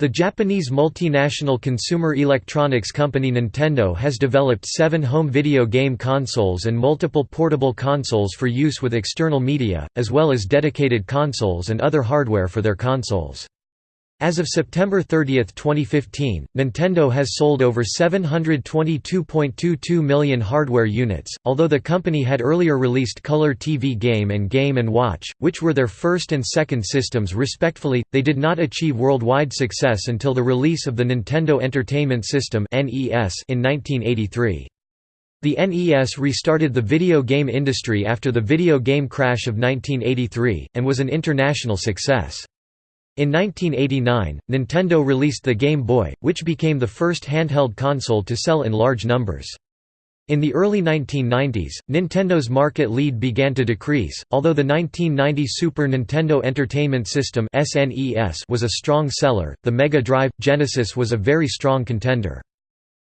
The Japanese multinational consumer electronics company Nintendo has developed seven home video game consoles and multiple portable consoles for use with external media, as well as dedicated consoles and other hardware for their consoles. As of September 30, 2015, Nintendo has sold over 722.22 million hardware units. Although the company had earlier released Color TV Game and Game & Watch, which were their first and second systems respectively, they did not achieve worldwide success until the release of the Nintendo Entertainment System in 1983. The NES restarted the video game industry after the video game crash of 1983, and was an international success. In 1989, Nintendo released the Game Boy, which became the first handheld console to sell in large numbers. In the early 1990s, Nintendo's market lead began to decrease, although the 1990 Super Nintendo Entertainment System was a strong seller, the Mega Drive – Genesis was a very strong contender.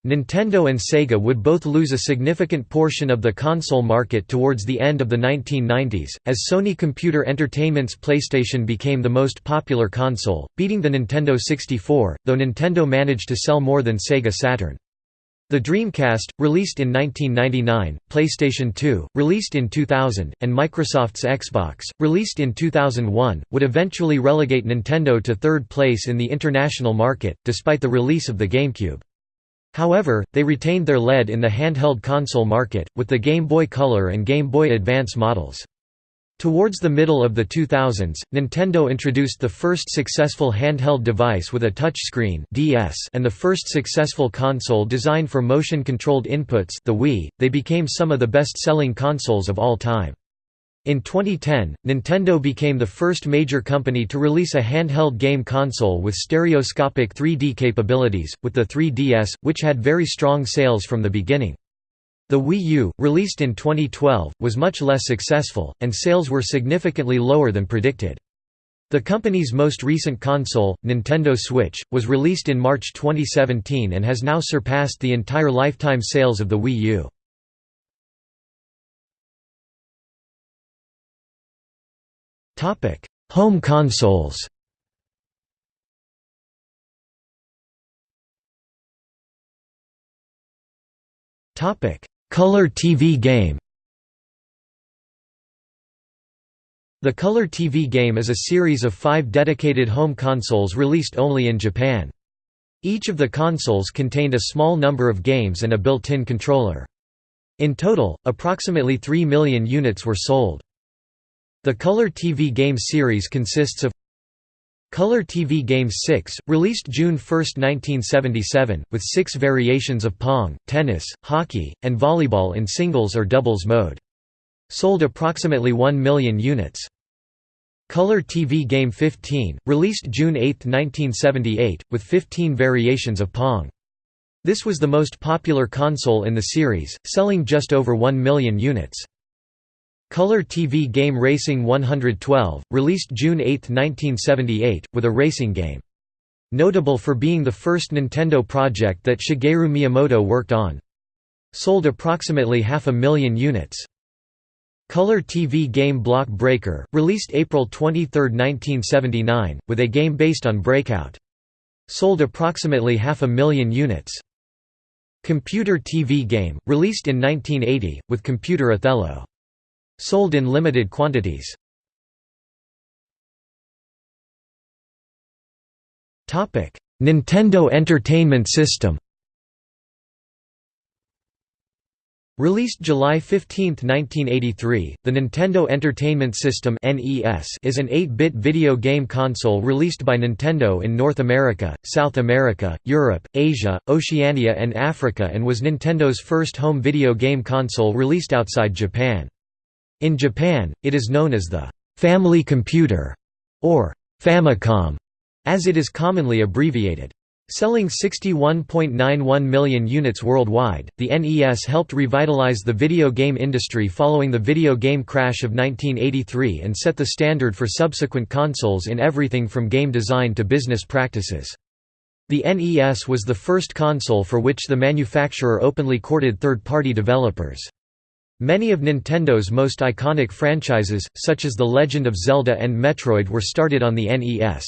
Nintendo and Sega would both lose a significant portion of the console market towards the end of the 1990s, as Sony Computer Entertainment's PlayStation became the most popular console, beating the Nintendo 64, though Nintendo managed to sell more than Sega Saturn. The Dreamcast, released in 1999, PlayStation 2, released in 2000, and Microsoft's Xbox, released in 2001, would eventually relegate Nintendo to third place in the international market, despite the release of the GameCube. However, they retained their lead in the handheld console market, with the Game Boy Color and Game Boy Advance models. Towards the middle of the 2000s, Nintendo introduced the first successful handheld device with a touchscreen (DS) and the first successful console designed for motion-controlled inputs, the Wii. They became some of the best-selling consoles of all time. In 2010, Nintendo became the first major company to release a handheld game console with stereoscopic 3D capabilities, with the 3DS, which had very strong sales from the beginning. The Wii U, released in 2012, was much less successful, and sales were significantly lower than predicted. The company's most recent console, Nintendo Switch, was released in March 2017 and has now surpassed the entire lifetime sales of the Wii U. Home consoles Color TV game The Color TV game is a series of five dedicated home consoles released only in Japan. Each of the consoles contained a small number of games and a built-in controller. In total, approximately 3 million units were sold. The Color TV game series consists of Color TV Games 6, released June 1, 1977, with six variations of Pong, tennis, hockey, and volleyball in singles or doubles mode. Sold approximately 1 million units. Color TV Game 15, released June 8, 1978, with 15 variations of Pong. This was the most popular console in the series, selling just over 1 million units. Color TV game Racing 112, released June 8, 1978, with a racing game. Notable for being the first Nintendo project that Shigeru Miyamoto worked on. Sold approximately half a million units. Color TV game Block Breaker, released April 23, 1979, with a game based on Breakout. Sold approximately half a million units. Computer TV game, released in 1980, with computer Othello. Sold in limited quantities. Nintendo Entertainment System Released July 15, 1983, the Nintendo Entertainment System is an 8-bit video game console released by Nintendo in North America, South America, Europe, Asia, Oceania and Africa and was Nintendo's first home video game console released outside Japan. In Japan, it is known as the «family computer» or «Famicom», as it is commonly abbreviated. Selling 61.91 million units worldwide, the NES helped revitalize the video game industry following the video game crash of 1983 and set the standard for subsequent consoles in everything from game design to business practices. The NES was the first console for which the manufacturer openly courted third-party developers. Many of Nintendo's most iconic franchises, such as The Legend of Zelda and Metroid were started on the NES.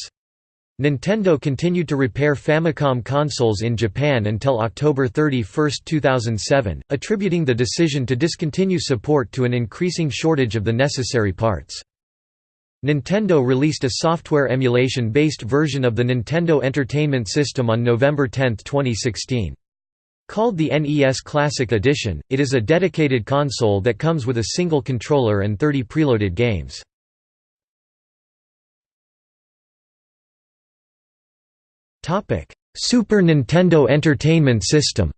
Nintendo continued to repair Famicom consoles in Japan until October 31, 2007, attributing the decision to discontinue support to an increasing shortage of the necessary parts. Nintendo released a software emulation-based version of the Nintendo Entertainment System on November 10, 2016. Called the NES Classic Edition, it is a dedicated console that comes with a single controller and 30 preloaded games. Super Nintendo Entertainment System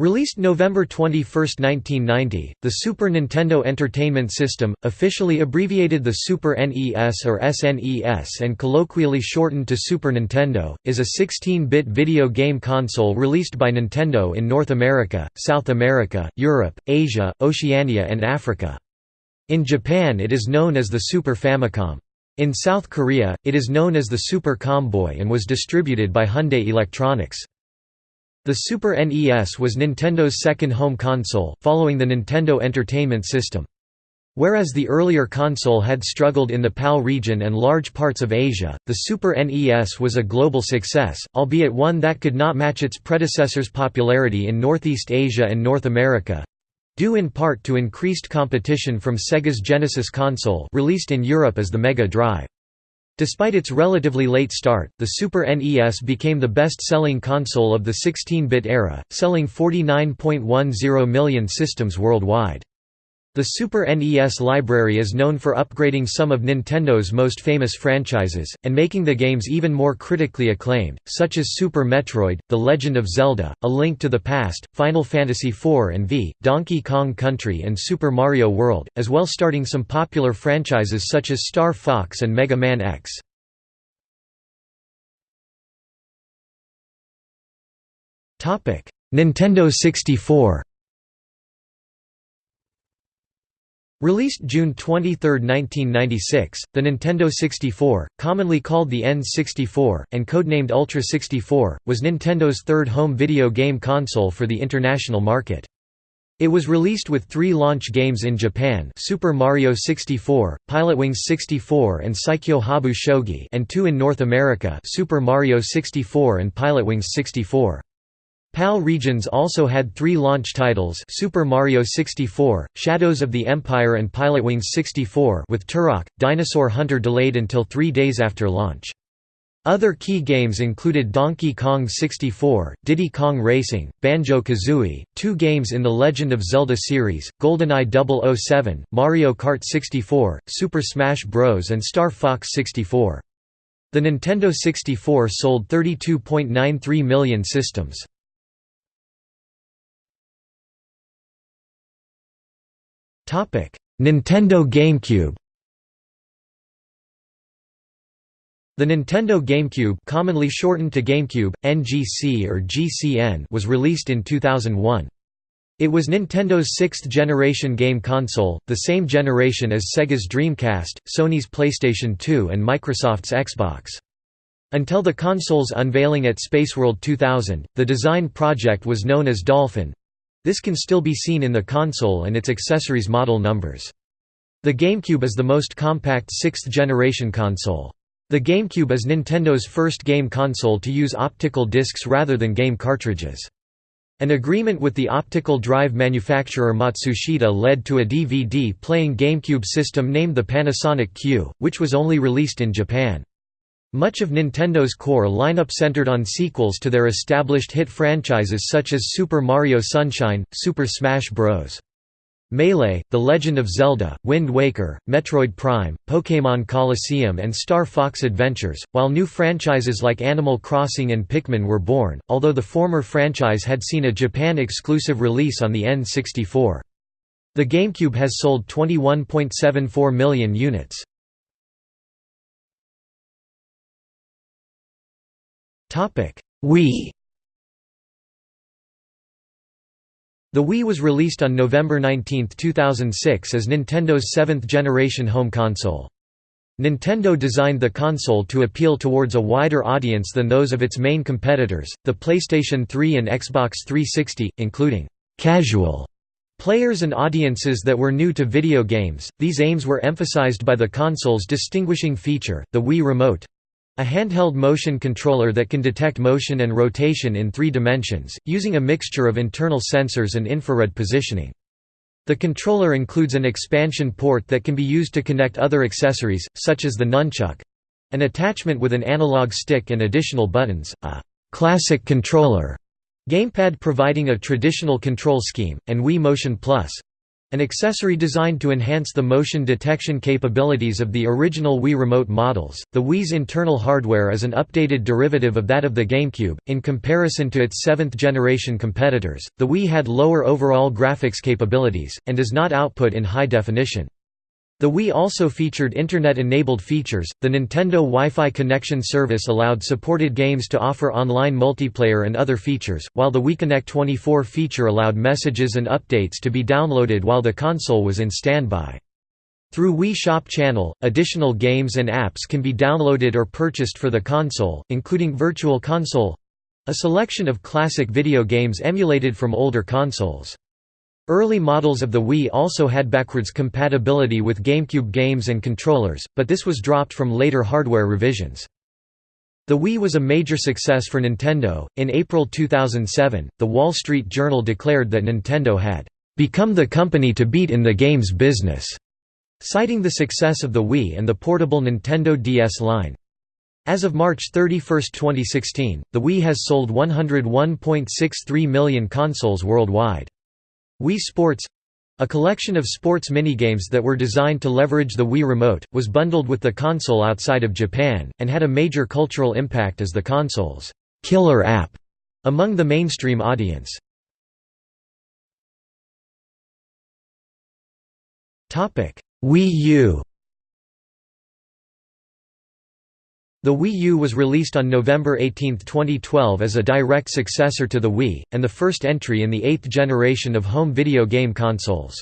Released November 21, 1990, the Super Nintendo Entertainment System, officially abbreviated the Super NES or SNES and colloquially shortened to Super Nintendo, is a 16-bit video game console released by Nintendo in North America, South America, Europe, Asia, Oceania and Africa. In Japan it is known as the Super Famicom. In South Korea, it is known as the Super Comboy and was distributed by Hyundai Electronics. The Super NES was Nintendo's second home console, following the Nintendo Entertainment System. Whereas the earlier console had struggled in the PAL region and large parts of Asia, the Super NES was a global success, albeit one that could not match its predecessor's popularity in Northeast Asia and North America, due in part to increased competition from Sega's Genesis console released in Europe as the Mega Drive. Despite its relatively late start, the Super NES became the best-selling console of the 16-bit era, selling 49.10 million systems worldwide. The Super NES library is known for upgrading some of Nintendo's most famous franchises, and making the games even more critically acclaimed, such as Super Metroid, The Legend of Zelda, A Link to the Past, Final Fantasy IV and V, Donkey Kong Country and Super Mario World, as well starting some popular franchises such as Star Fox and Mega Man X. Nintendo 64 Released June 23, 1996, the Nintendo 64, commonly called the N64, and codenamed Ultra 64, was Nintendo's third home video game console for the international market. It was released with three launch games in Japan Super Mario 64, Pilotwings 64 and Saikyo Habu Shogi and two in North America Super Mario 64 and Pilotwings 64. PAL regions also had three launch titles Super Mario 64, Shadows of the Empire and Pilotwings 64 with Turok, Dinosaur Hunter delayed until three days after launch. Other key games included Donkey Kong 64, Diddy Kong Racing, Banjo-Kazooie, two games in the Legend of Zelda series, GoldenEye 007, Mario Kart 64, Super Smash Bros. and Star Fox 64. The Nintendo 64 sold 32.93 million systems. Nintendo GameCube The Nintendo GameCube commonly shortened to GameCube, NGC or GCN was released in 2001. It was Nintendo's sixth-generation game console, the same generation as Sega's Dreamcast, Sony's PlayStation 2 and Microsoft's Xbox. Until the console's unveiling at Spaceworld 2000, the design project was known as Dolphin, this can still be seen in the console and its accessories model numbers. The GameCube is the most compact sixth-generation console. The GameCube is Nintendo's first game console to use optical discs rather than game cartridges. An agreement with the optical drive manufacturer Matsushita led to a DVD-playing GameCube system named the Panasonic Q, which was only released in Japan. Much of Nintendo's core lineup centered on sequels to their established hit franchises such as Super Mario Sunshine, Super Smash Bros. Melee, The Legend of Zelda, Wind Waker, Metroid Prime, Pokémon Colosseum and Star Fox Adventures, while new franchises like Animal Crossing and Pikmin were born, although the former franchise had seen a Japan-exclusive release on the N64. The GameCube has sold 21.74 million units. Wii. The Wii was released on November 19, 2006 as Nintendo's seventh-generation home console. Nintendo designed the console to appeal towards a wider audience than those of its main competitors, the PlayStation 3 and Xbox 360, including «casual» Players and audiences that were new to video games, these aims were emphasized by the console's distinguishing feature, the Wii Remote, a handheld motion controller that can detect motion and rotation in three dimensions, using a mixture of internal sensors and infrared positioning. The controller includes an expansion port that can be used to connect other accessories, such as the nunchuck—an attachment with an analog stick and additional buttons, a «classic controller» gamepad providing a traditional control scheme, and Wii Motion Plus, an accessory designed to enhance the motion detection capabilities of the original Wii Remote models, the Wii's internal hardware is an updated derivative of that of the GameCube. In comparison to its seventh generation competitors, the Wii had lower overall graphics capabilities, and does not output in high definition. The Wii also featured Internet-enabled features. The Nintendo Wi-Fi connection service allowed supported games to offer online multiplayer and other features, while the Wii Connect 24 feature allowed messages and updates to be downloaded while the console was in standby. Through Wii Shop Channel, additional games and apps can be downloaded or purchased for the console, including Virtual Console—a selection of classic video games emulated from older consoles. Early models of the Wii also had backwards compatibility with GameCube games and controllers, but this was dropped from later hardware revisions. The Wii was a major success for Nintendo. In April 2007, The Wall Street Journal declared that Nintendo had become the company to beat in the games business, citing the success of the Wii and the portable Nintendo DS line. As of March 31, 2016, the Wii has sold 101.63 million consoles worldwide. Wii Sports a collection of sports minigames that were designed to leverage the Wii Remote, was bundled with the console outside of Japan, and had a major cultural impact as the console's «killer app» among the mainstream audience. Wii U The Wii U was released on November 18, 2012 as a direct successor to the Wii, and the first entry in the eighth generation of home video game consoles.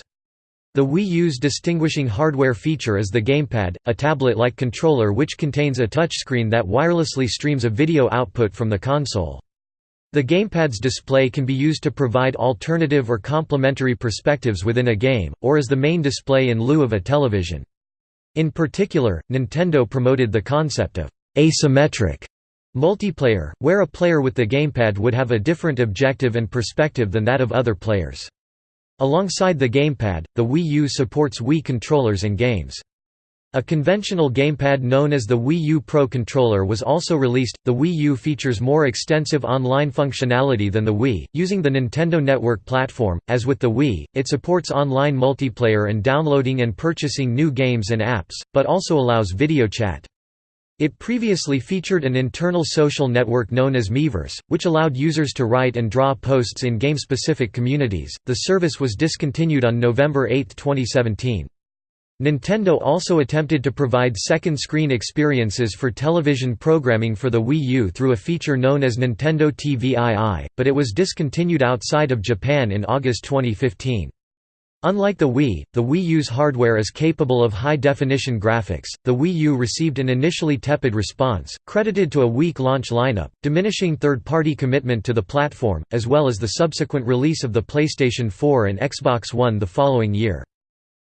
The Wii U's distinguishing hardware feature is the gamepad, a tablet-like controller which contains a touchscreen that wirelessly streams a video output from the console. The gamepad's display can be used to provide alternative or complementary perspectives within a game, or as the main display in lieu of a television. In particular, Nintendo promoted the concept of asymmetric multiplayer, where a player with the gamepad would have a different objective and perspective than that of other players. Alongside the gamepad, the Wii U supports Wii controllers and games. A conventional gamepad known as the Wii U Pro controller was also released. The Wii U features more extensive online functionality than the Wii, using the Nintendo Network platform. As with the Wii, it supports online multiplayer and downloading and purchasing new games and apps, but also allows video chat. It previously featured an internal social network known as Miiverse, which allowed users to write and draw posts in game-specific communities. The service was discontinued on November 8, 2017. Nintendo also attempted to provide second-screen experiences for television programming for the Wii U through a feature known as Nintendo TVII, but it was discontinued outside of Japan in August 2015. Unlike the Wii, the Wii U's hardware is capable of high-definition graphics. The Wii U received an initially tepid response, credited to a weak launch lineup, diminishing third-party commitment to the platform, as well as the subsequent release of the PlayStation 4 and Xbox One the following year.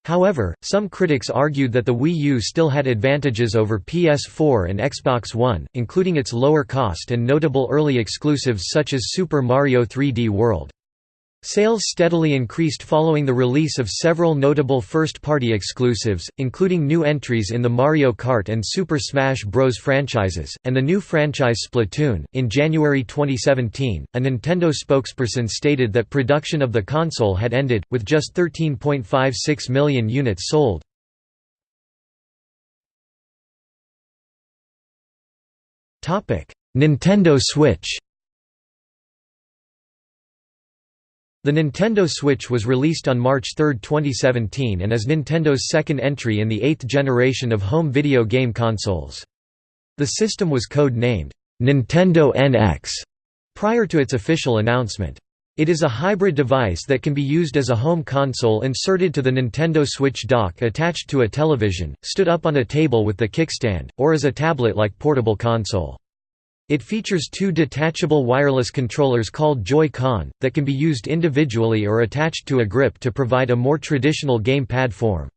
However, some critics argued that the Wii U still had advantages over PS4 and Xbox One, including its lower cost and notable early exclusives such as Super Mario 3D World. Sales steadily increased following the release of several notable first-party exclusives, including new entries in the Mario Kart and Super Smash Bros. franchises, and the new franchise Splatoon. In January 2017, a Nintendo spokesperson stated that production of the console had ended, with just 13.56 million units sold. Nintendo Switch The Nintendo Switch was released on March 3, 2017 and is Nintendo's second entry in the eighth generation of home video game consoles. The system was code-named, "'Nintendo NX' prior to its official announcement. It is a hybrid device that can be used as a home console inserted to the Nintendo Switch dock attached to a television, stood up on a table with the kickstand, or as a tablet-like portable console. It features two detachable wireless controllers called Joy-Con, that can be used individually or attached to a grip to provide a more traditional gamepad form.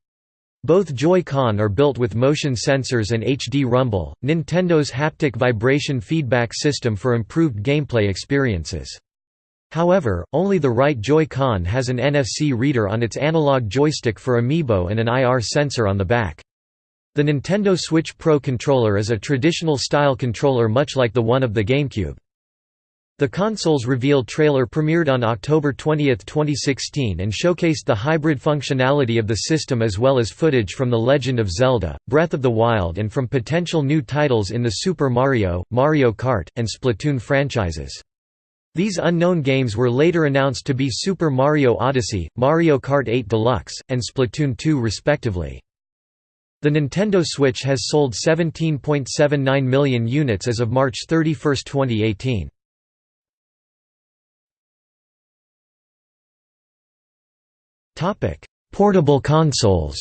Both Joy-Con are built with motion sensors and HD Rumble, Nintendo's haptic vibration feedback system for improved gameplay experiences. However, only the right Joy-Con has an NFC reader on its analog joystick for Amiibo and an IR sensor on the back. The Nintendo Switch Pro controller is a traditional style controller much like the one of the GameCube. The console's reveal trailer premiered on October 20, 2016 and showcased the hybrid functionality of the system as well as footage from The Legend of Zelda, Breath of the Wild and from potential new titles in the Super Mario, Mario Kart, and Splatoon franchises. These unknown games were later announced to be Super Mario Odyssey, Mario Kart 8 Deluxe, and Splatoon 2 respectively. The Nintendo Switch has sold 17.79 million units as of March 31, 2018. Topic: Portable consoles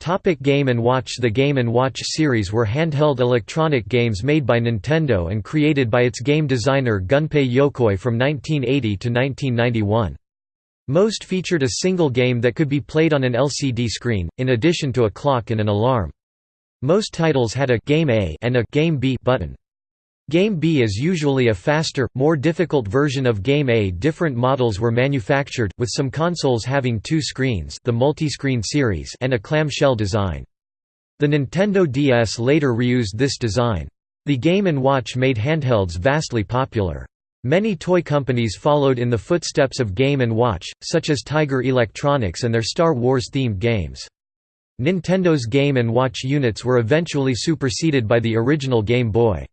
Topic Game & Watch The Game & Watch series were handheld electronic games made by Nintendo and created by its game designer Gunpei Yokoi from 1980 to 1991. Most featured a single game that could be played on an LCD screen, in addition to a clock and an alarm. Most titles had a Game A and a Game B button. Game B is usually a faster, more difficult version of Game A. Different models were manufactured, with some consoles having two screens the multi-screen series and a clamshell design. The Nintendo DS later reused this design. The Game & Watch made handhelds vastly popular. Many toy companies followed in the footsteps of Game & Watch, such as Tiger Electronics and their Star Wars-themed games. Nintendo's Game & Watch units were eventually superseded by the original Game Boy.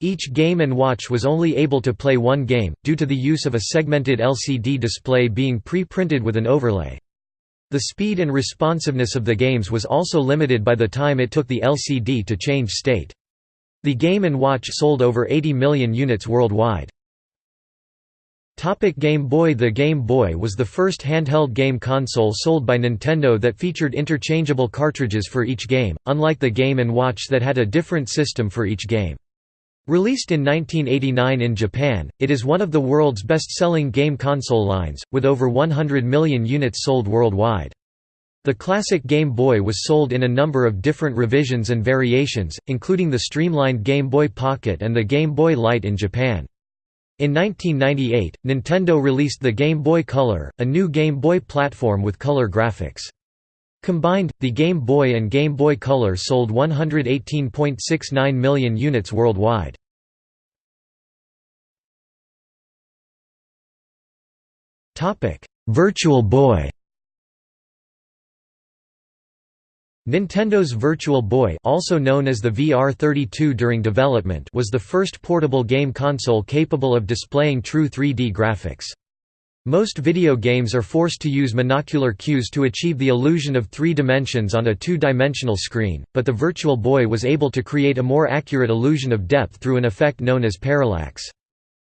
Each Game & Watch was only able to play one game, due to the use of a segmented LCD display being pre-printed with an overlay. The speed and responsiveness of the games was also limited by the time it took the LCD to change state. The Game & Watch sold over 80 million units worldwide. Topic Game Boy The Game Boy was the first handheld game console sold by Nintendo that featured interchangeable cartridges for each game, unlike the Game & Watch that had a different system for each game. Released in 1989 in Japan, it is one of the world's best-selling game console lines, with over 100 million units sold worldwide. The classic Game Boy was sold in a number of different revisions and variations, including the streamlined Game Boy Pocket and the Game Boy Light in Japan. In 1998, Nintendo released the Game Boy Color, a new Game Boy platform with color graphics. Combined, the Game Boy and Game Boy Color sold 118.69 million units worldwide. Virtual Boy Nintendo's Virtual Boy also known as the VR32 during development was the first portable game console capable of displaying true 3D graphics. Most video games are forced to use monocular cues to achieve the illusion of three dimensions on a two-dimensional screen, but the Virtual Boy was able to create a more accurate illusion of depth through an effect known as parallax.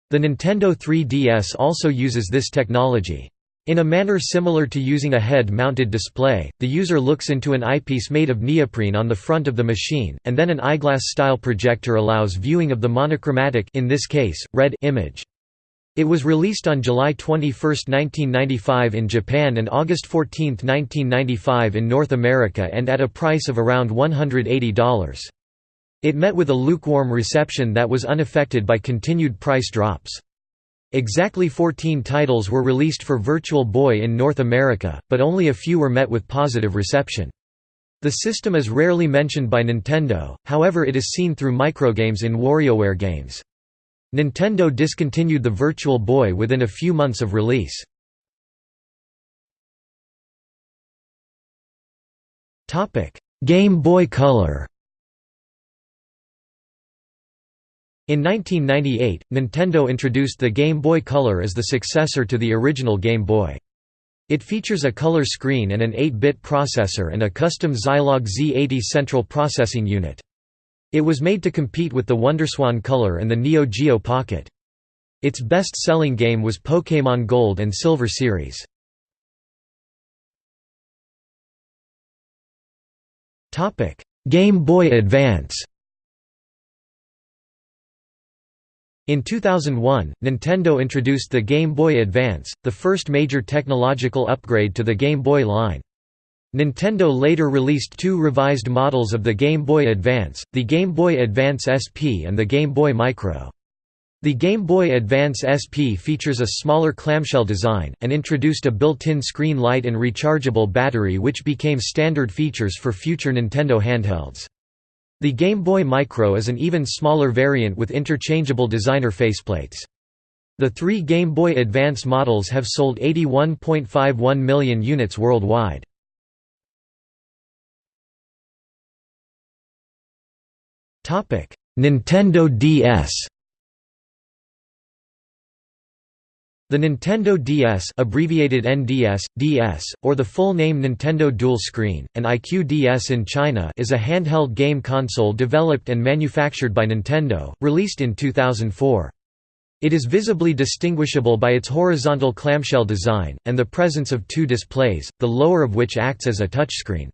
The Nintendo 3DS also uses this technology. In a manner similar to using a head-mounted display, the user looks into an eyepiece made of neoprene on the front of the machine, and then an eyeglass-style projector allows viewing of the monochromatic in this case, red image. It was released on July 21, 1995 in Japan and August 14, 1995 in North America and at a price of around $180. It met with a lukewarm reception that was unaffected by continued price drops. Exactly 14 titles were released for Virtual Boy in North America, but only a few were met with positive reception. The system is rarely mentioned by Nintendo, however it is seen through microgames in WarioWare games. Nintendo discontinued the Virtual Boy within a few months of release. Game Boy Color In 1998, Nintendo introduced the Game Boy Color as the successor to the original Game Boy. It features a color screen and an 8-bit processor and a custom Zilog Z80 central processing unit. It was made to compete with the Wonderswan Color and the Neo Geo Pocket. Its best-selling game was Pokémon Gold and Silver series. Game Boy Advance In 2001, Nintendo introduced the Game Boy Advance, the first major technological upgrade to the Game Boy line. Nintendo later released two revised models of the Game Boy Advance, the Game Boy Advance SP and the Game Boy Micro. The Game Boy Advance SP features a smaller clamshell design, and introduced a built-in screen light and rechargeable battery which became standard features for future Nintendo handhelds. The Game Boy Micro is an even smaller variant with interchangeable designer faceplates. The three Game Boy Advance models have sold 81.51 million units worldwide. Nintendo DS The Nintendo DS abbreviated NDS, DS, or the full name Nintendo Dual Screen, and iQue DS in China is a handheld game console developed and manufactured by Nintendo, released in 2004. It is visibly distinguishable by its horizontal clamshell design, and the presence of two displays, the lower of which acts as a touchscreen.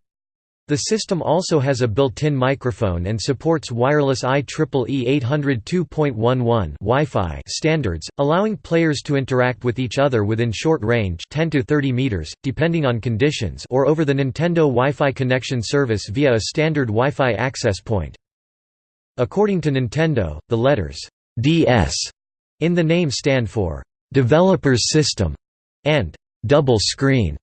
The system also has a built-in microphone and supports wireless IEEE 802.11 Wi-Fi standards, allowing players to interact with each other within short range 10 to 30 meters, depending on conditions or over the Nintendo Wi-Fi connection service via a standard Wi-Fi access point. According to Nintendo, the letters DS in the name stand for Developer's System and Double Screen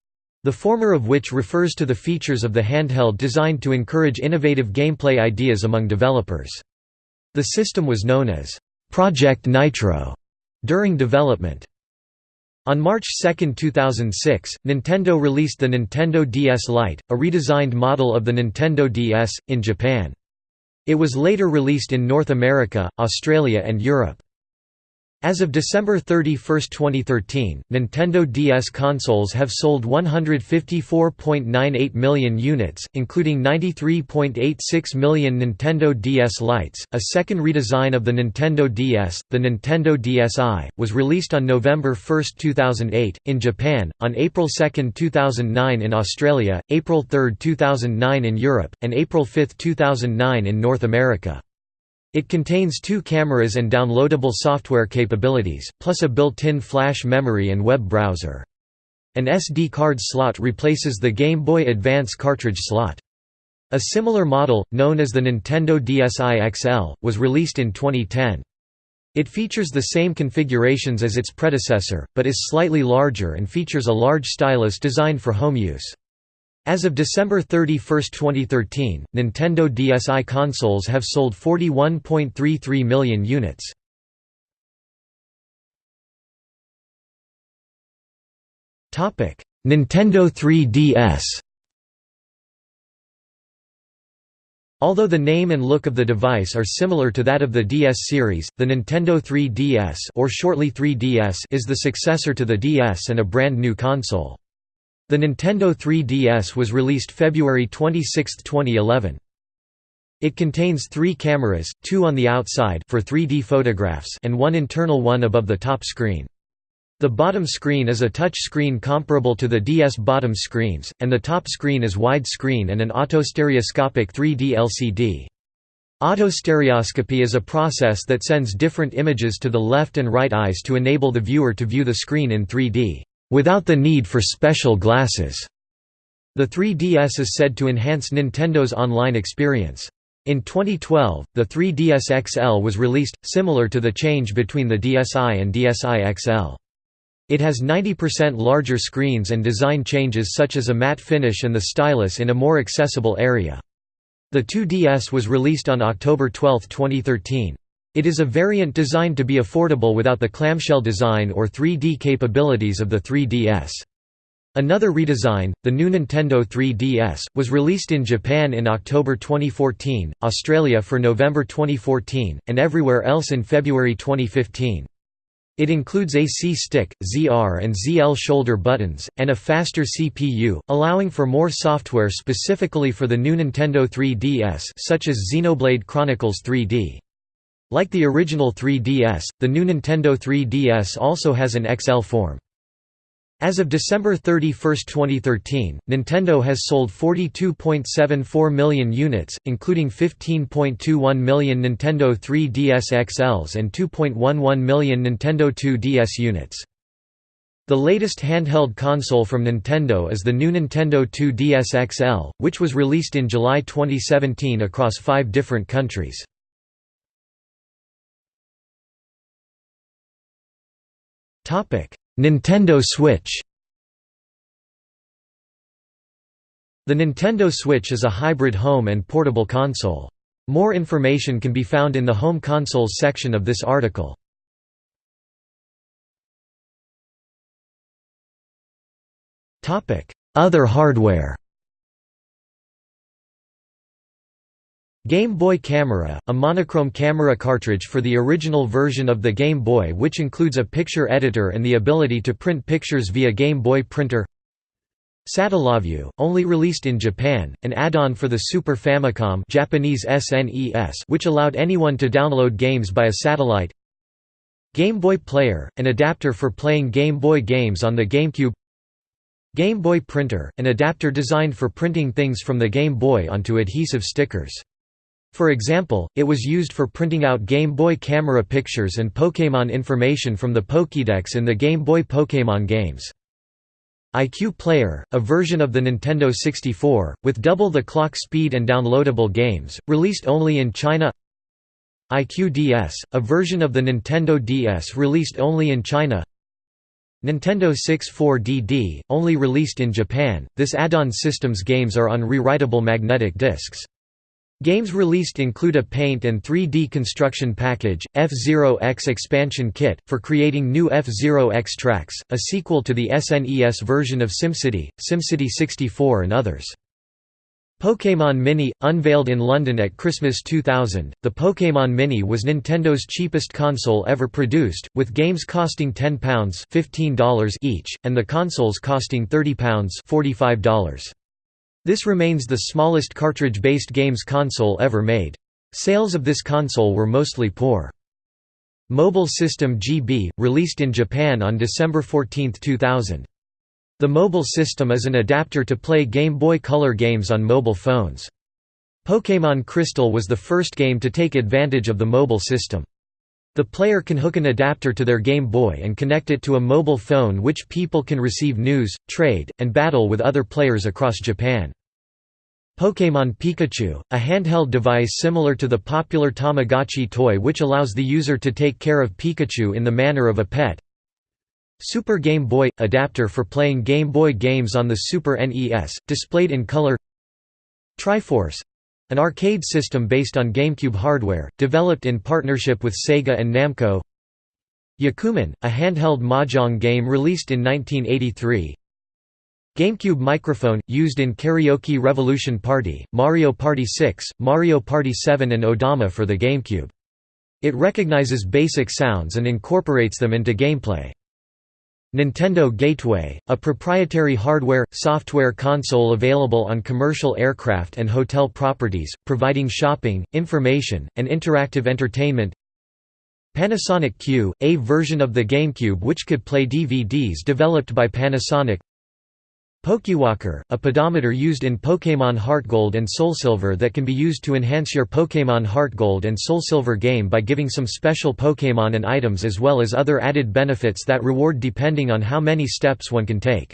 the former of which refers to the features of the handheld designed to encourage innovative gameplay ideas among developers. The system was known as Project Nitro during development. On March 2, 2006, Nintendo released the Nintendo DS Lite, a redesigned model of the Nintendo DS, in Japan. It was later released in North America, Australia and Europe. As of December 31, 2013, Nintendo DS consoles have sold 154.98 million units, including 93.86 million Nintendo DS Lites. A second redesign of the Nintendo DS, the Nintendo DSi, was released on November 1, 2008, in Japan, on April 2, 2009 in Australia, April 3, 2009 in Europe, and April 5, 2009 in North America. It contains two cameras and downloadable software capabilities, plus a built-in flash memory and web browser. An SD card slot replaces the Game Boy Advance cartridge slot. A similar model, known as the Nintendo DSi XL, was released in 2010. It features the same configurations as its predecessor, but is slightly larger and features a large stylus designed for home use. As of December 31, 2013, Nintendo DSi consoles have sold 41.33 million units. Nintendo 3DS Although the name and look of the device are similar to that of the DS series, the Nintendo 3DS or shortly 3DS is the successor to the DS and a brand new console. The Nintendo 3DS was released February 26, 2011. It contains three cameras, two on the outside for 3D photographs and one internal one above the top screen. The bottom screen is a touch screen comparable to the DS bottom screens, and the top screen is widescreen and an autostereoscopic 3D LCD. Autostereoscopy is a process that sends different images to the left and right eyes to enable the viewer to view the screen in 3D without the need for special glasses. The 3DS is said to enhance Nintendo's online experience. In 2012, the 3DS XL was released, similar to the change between the DSi and DSi XL. It has 90% larger screens and design changes such as a matte finish and the stylus in a more accessible area. The 2DS was released on October 12, 2013. It is a variant designed to be affordable without the clamshell design or 3D capabilities of the 3DS. Another redesign, the new Nintendo 3DS, was released in Japan in October 2014, Australia for November 2014, and everywhere else in February 2015. It includes a C-stick, ZR and ZL shoulder buttons, and a faster CPU, allowing for more software specifically for the new Nintendo 3DS such as Xenoblade Chronicles 3D. Like the original 3DS, the new Nintendo 3DS also has an XL form. As of December 31, 2013, Nintendo has sold 42.74 million units, including 15.21 million Nintendo 3DS XLs and 2.11 million Nintendo 2DS units. The latest handheld console from Nintendo is the new Nintendo 2DS XL, which was released in July 2017 across five different countries. Nintendo Switch The Nintendo Switch is a hybrid home and portable console. More information can be found in the Home Consoles section of this article. Other hardware Game Boy Camera, a monochrome camera cartridge for the original version of the Game Boy which includes a picture editor and the ability to print pictures via Game Boy printer. Satellaview, only released in Japan, an add-on for the Super Famicom Japanese SNES which allowed anyone to download games by a satellite. Game Boy Player, an adapter for playing Game Boy games on the GameCube. Game Boy Printer, an adapter designed for printing things from the Game Boy onto adhesive stickers for example, it was used for printing out Game Boy camera pictures and Pokémon information from the Pokédex in the Game Boy Pokémon games. iQue Player, a version of the Nintendo 64, with double the clock speed and downloadable games, released only in China iQue DS, a version of the Nintendo DS released only in China Nintendo 64DD, only released in Japan, this add-on system's games are on rewritable magnetic discs. Games released include a Paint and 3D construction package, F-Zero X Expansion Kit, for creating new F-Zero X tracks, a sequel to the SNES version of SimCity, SimCity 64 and others. Pokémon Mini, unveiled in London at Christmas 2000, the Pokémon Mini was Nintendo's cheapest console ever produced, with games costing £10 $15 each, and the consoles costing £30 $45. This remains the smallest cartridge-based games console ever made. Sales of this console were mostly poor. Mobile System GB, released in Japan on December 14, 2000. The mobile system is an adapter to play Game Boy Color games on mobile phones. Pokémon Crystal was the first game to take advantage of the mobile system. The player can hook an adapter to their Game Boy and connect it to a mobile phone which people can receive news, trade, and battle with other players across Japan. Pokémon Pikachu, a handheld device similar to the popular Tamagotchi toy which allows the user to take care of Pikachu in the manner of a pet. Super Game Boy – adapter for playing Game Boy games on the Super NES, displayed in color Triforce an arcade system based on GameCube hardware, developed in partnership with Sega and Namco Yakuman, a handheld mahjong game released in 1983 GameCube microphone, used in Karaoke Revolution Party, Mario Party 6, Mario Party 7 and Odama for the GameCube. It recognizes basic sounds and incorporates them into gameplay. Nintendo Gateway, a proprietary hardware, software console available on commercial aircraft and hotel properties, providing shopping, information, and interactive entertainment. Panasonic Q, a version of the GameCube which could play DVDs developed by Panasonic Pokewalker, a pedometer used in Pokémon HeartGold and SoulSilver that can be used to enhance your Pokémon HeartGold and SoulSilver game by giving some special Pokémon and items as well as other added benefits that reward depending on how many steps one can take.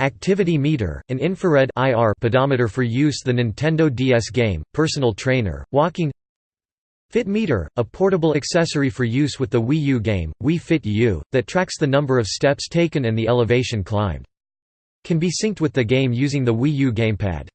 Activity Meter, an infrared IR pedometer for use the Nintendo DS game, Personal Trainer, Walking Fit Meter, a portable accessory for use with the Wii U game, Wii Fit U, that tracks the number of steps taken and the elevation climbed. Can be synced with the game using the Wii U gamepad.